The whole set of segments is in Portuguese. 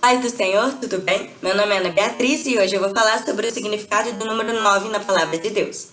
Paz do Senhor, tudo bem? Meu nome é Ana Beatriz e hoje eu vou falar sobre o significado do número 9 na Palavra de Deus.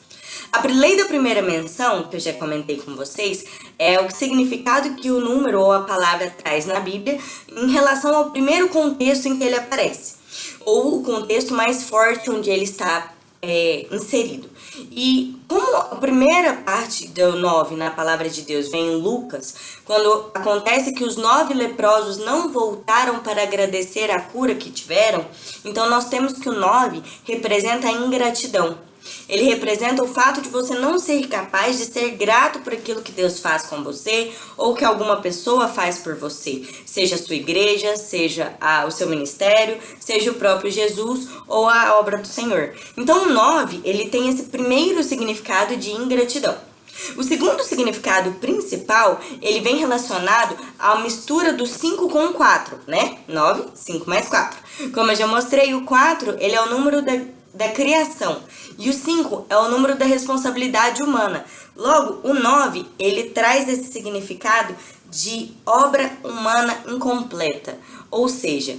A lei da primeira menção, que eu já comentei com vocês, é o significado que o número ou a palavra traz na Bíblia em relação ao primeiro contexto em que ele aparece, ou o contexto mais forte onde ele está é, inserido. E como a primeira parte do 9 na palavra de Deus vem em Lucas, quando acontece que os nove leprosos não voltaram para agradecer a cura que tiveram, então nós temos que o 9 representa a ingratidão. Ele representa o fato de você não ser capaz de ser grato por aquilo que Deus faz com você ou que alguma pessoa faz por você, seja a sua igreja, seja a, o seu ministério, seja o próprio Jesus ou a obra do Senhor. Então o 9, ele tem esse primeiro significado de ingratidão. O segundo significado principal, ele vem relacionado à mistura do 5 com o 4, né? 9, 5 mais 4. Como eu já mostrei, o 4, ele é o número da da criação. E o 5 é o número da responsabilidade humana. Logo, o 9, ele traz esse significado de obra humana incompleta. Ou seja,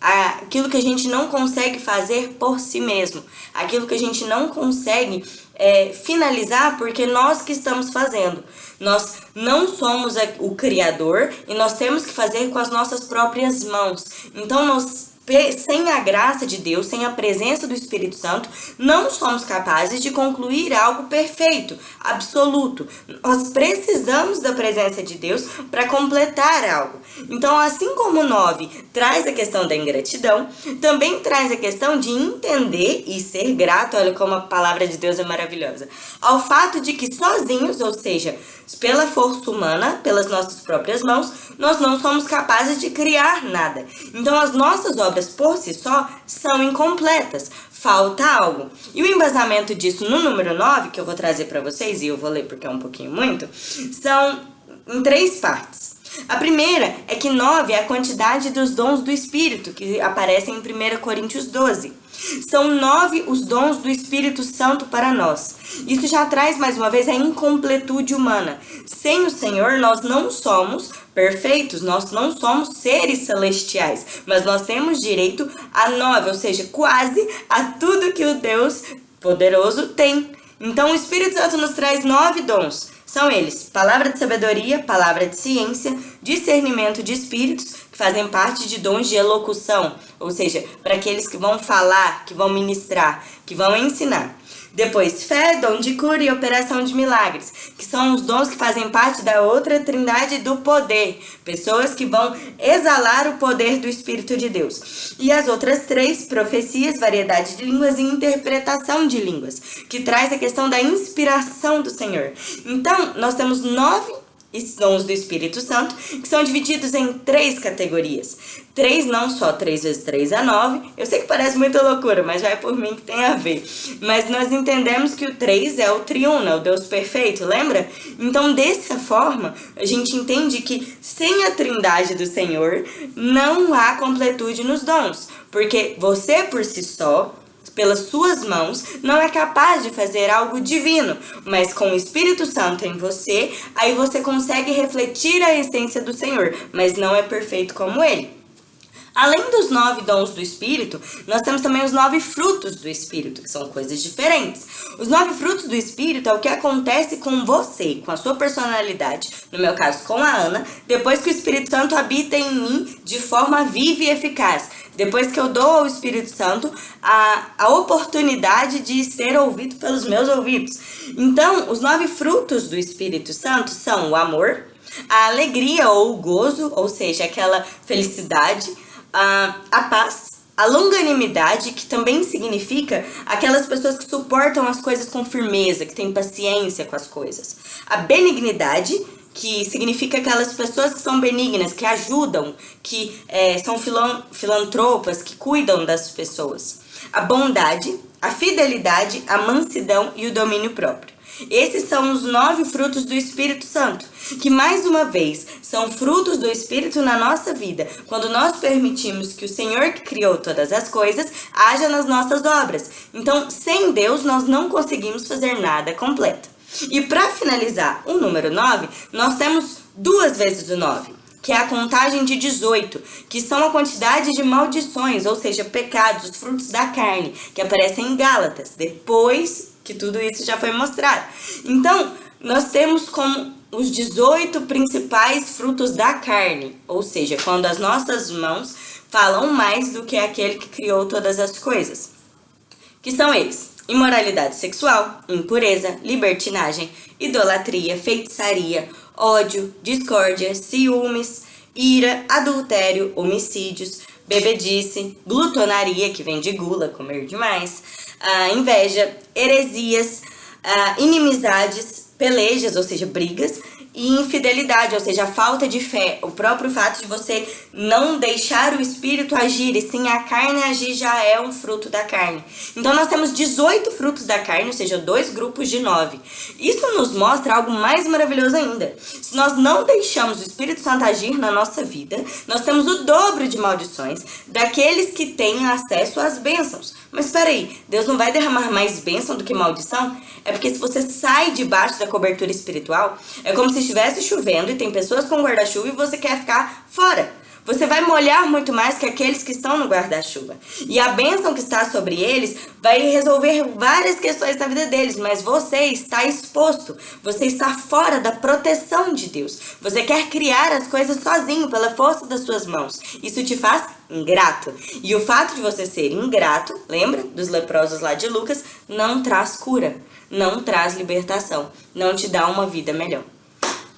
aquilo que a gente não consegue fazer por si mesmo. Aquilo que a gente não consegue é, finalizar porque nós que estamos fazendo. Nós não somos o criador e nós temos que fazer com as nossas próprias mãos. Então, nós sem a graça de Deus, sem a presença do Espírito Santo, não somos capazes de concluir algo perfeito, absoluto. Nós precisamos da presença de Deus para completar algo. Então, assim como o 9 traz a questão da ingratidão, também traz a questão de entender e ser grato, olha como a palavra de Deus é maravilhosa, ao fato de que sozinhos, ou seja, pela força humana, pelas nossas próprias mãos, nós não somos capazes de criar nada. Então, as nossas obras obras por si só são incompletas, falta algo. E o embasamento disso no número 9, que eu vou trazer para vocês, e eu vou ler porque é um pouquinho muito, são em três partes. A primeira é que 9 é a quantidade dos dons do Espírito, que aparecem em 1 Coríntios 12. São nove os dons do Espírito Santo para nós. Isso já traz mais uma vez a incompletude humana. Sem o Senhor, nós não somos perfeitos, nós não somos seres celestiais, mas nós temos direito a nove, ou seja, quase a tudo que o Deus poderoso tem. Então, o Espírito Santo nos traz nove dons. São eles: palavra de sabedoria, palavra de ciência, discernimento de espíritos, fazem parte de dons de elocução, ou seja, para aqueles que vão falar, que vão ministrar, que vão ensinar. Depois, fé, dom de cura e operação de milagres, que são os dons que fazem parte da outra trindade do poder. Pessoas que vão exalar o poder do Espírito de Deus. E as outras três, profecias, variedade de línguas e interpretação de línguas, que traz a questão da inspiração do Senhor. Então, nós temos nove dons do Espírito Santo, que são divididos em três categorias. Três, não só três vezes três é nove. Eu sei que parece muita loucura, mas vai por mim que tem a ver. Mas nós entendemos que o três é o triuno, é o Deus perfeito, lembra? Então, dessa forma, a gente entende que sem a trindade do Senhor, não há completude nos dons. Porque você por si só pelas suas mãos, não é capaz de fazer algo divino, mas com o Espírito Santo em você, aí você consegue refletir a essência do Senhor, mas não é perfeito como ele. Além dos nove dons do Espírito, nós temos também os nove frutos do Espírito, que são coisas diferentes. Os nove frutos do Espírito é o que acontece com você, com a sua personalidade, no meu caso com a Ana, depois que o Espírito Santo habita em mim de forma viva e eficaz. Depois que eu dou ao Espírito Santo a, a oportunidade de ser ouvido pelos meus ouvidos. Então, os nove frutos do Espírito Santo são o amor, a alegria ou o gozo, ou seja, aquela felicidade, a, a paz, a longanimidade, que também significa aquelas pessoas que suportam as coisas com firmeza, que têm paciência com as coisas. A benignidade, que significa aquelas pessoas que são benignas, que ajudam, que é, são filantropas, que cuidam das pessoas. A bondade, a fidelidade, a mansidão e o domínio próprio. Esses são os nove frutos do Espírito Santo, que mais uma vez são frutos do Espírito na nossa vida, quando nós permitimos que o Senhor que criou todas as coisas haja nas nossas obras. Então, sem Deus, nós não conseguimos fazer nada completo. E para finalizar o número 9, nós temos duas vezes o 9. que é a contagem de 18, que são a quantidade de maldições, ou seja, pecados, os frutos da carne, que aparecem em Gálatas, depois que tudo isso já foi mostrado. Então, nós temos como os 18 principais frutos da carne, ou seja, quando as nossas mãos falam mais do que aquele que criou todas as coisas. Que são eles: imoralidade sexual, impureza, libertinagem, idolatria, feitiçaria, ódio, discórdia, ciúmes, ira, adultério, homicídios, bebedice, glutonaria, que vem de gula, comer demais, uh, inveja, heresias, uh, inimizades, pelejas, ou seja, brigas, e infidelidade, ou seja, a falta de fé, o próprio fato de você não deixar o espírito agir e sim a carne agir já é um fruto da carne. Então nós temos 18 frutos da carne, ou seja, dois grupos de nove. Isso nos mostra algo mais maravilhoso ainda. Se nós não deixamos o Espírito Santo agir na nossa vida, nós temos o dobro de maldições daqueles que têm acesso às bênçãos. Mas peraí, Deus não vai derramar mais bênção do que maldição? É porque se você sai debaixo da cobertura espiritual, é como se estivesse chovendo e tem pessoas com guarda-chuva e você quer ficar fora. Você vai molhar muito mais que aqueles que estão no guarda-chuva. E a bênção que está sobre eles vai resolver várias questões na vida deles, mas você está exposto. Você está fora da proteção de Deus. Você quer criar as coisas sozinho, pela força das suas mãos. Isso te faz ingrato. E o fato de você ser ingrato, lembra dos leprosos lá de Lucas, não traz cura, não traz libertação, não te dá uma vida melhor.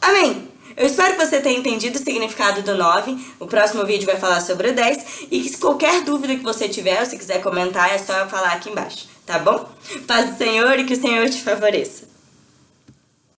Amém! Eu espero que você tenha entendido o significado do 9. O próximo vídeo vai falar sobre o 10. E se qualquer dúvida que você tiver, ou se quiser comentar, é só falar aqui embaixo, tá bom? Paz do Senhor e que o Senhor te favoreça.